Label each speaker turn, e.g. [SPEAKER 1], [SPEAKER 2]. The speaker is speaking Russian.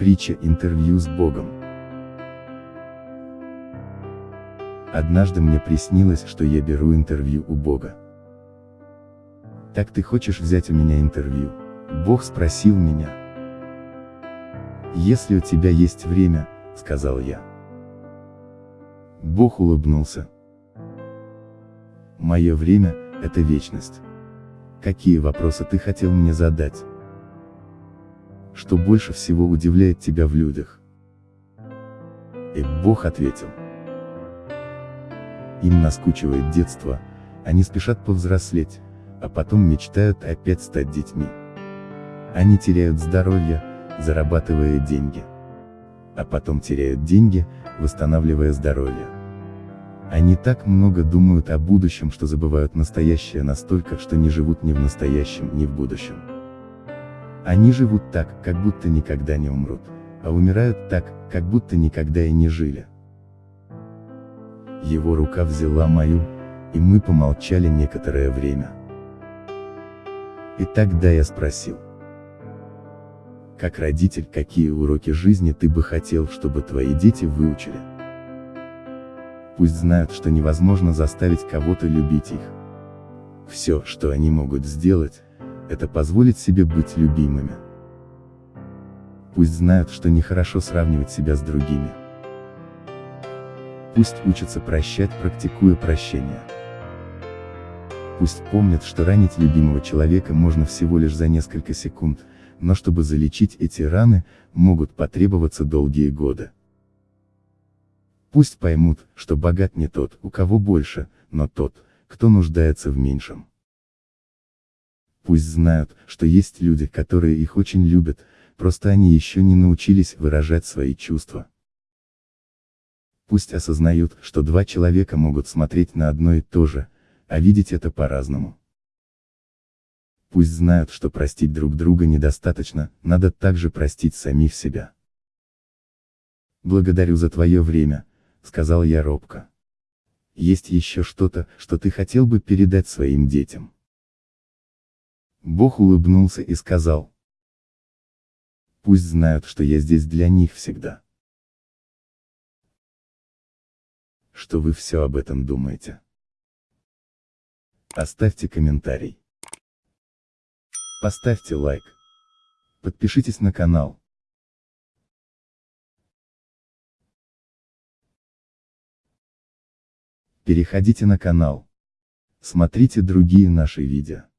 [SPEAKER 1] Притча интервью с Богом. Однажды мне приснилось, что я беру интервью у Бога. Так ты хочешь взять у меня интервью? Бог спросил меня. Если у тебя есть время, сказал я. Бог улыбнулся. Мое время – это вечность. Какие вопросы ты хотел мне задать? Что больше всего удивляет тебя в людях? И Бог ответил. Им наскучивает детство, они спешат повзрослеть, а потом мечтают опять стать детьми. Они теряют здоровье, зарабатывая деньги. А потом теряют деньги, восстанавливая здоровье. Они так много думают о будущем, что забывают настоящее настолько, что не живут ни в настоящем, ни в будущем. Они живут так, как будто никогда не умрут, а умирают так, как будто никогда и не жили. Его рука взяла мою, и мы помолчали некоторое время. И тогда я спросил. Как родитель, какие уроки жизни ты бы хотел, чтобы твои дети выучили? Пусть знают, что невозможно заставить кого-то любить их. Все, что они могут сделать, это позволить себе быть любимыми. Пусть знают, что нехорошо сравнивать себя с другими. Пусть учатся прощать, практикуя прощение. Пусть помнят, что ранить любимого человека можно всего лишь за несколько секунд, но чтобы залечить эти раны, могут потребоваться долгие годы. Пусть поймут, что богат не тот, у кого больше, но тот, кто нуждается в меньшем. Пусть знают, что есть люди, которые их очень любят, просто они еще не научились выражать свои чувства. Пусть осознают, что два человека могут смотреть на одно и то же, а видеть это по-разному. Пусть знают, что простить друг друга недостаточно, надо также простить самих себя. Благодарю за твое время, сказал я робко. Есть еще что-то, что ты хотел бы передать своим детям? Бог улыбнулся и сказал. Пусть знают, что я здесь для них всегда. Что вы все об этом думаете? Оставьте комментарий. Поставьте лайк. Подпишитесь на канал. Переходите на канал. Смотрите другие наши видео.